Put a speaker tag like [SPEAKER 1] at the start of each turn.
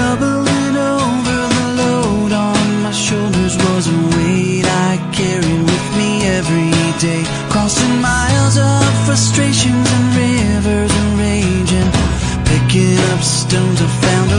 [SPEAKER 1] Doubling over the load on my shoulders was a weight I carried with me every day. Crossing miles of frustrations and rivers and raging, picking up stones I found.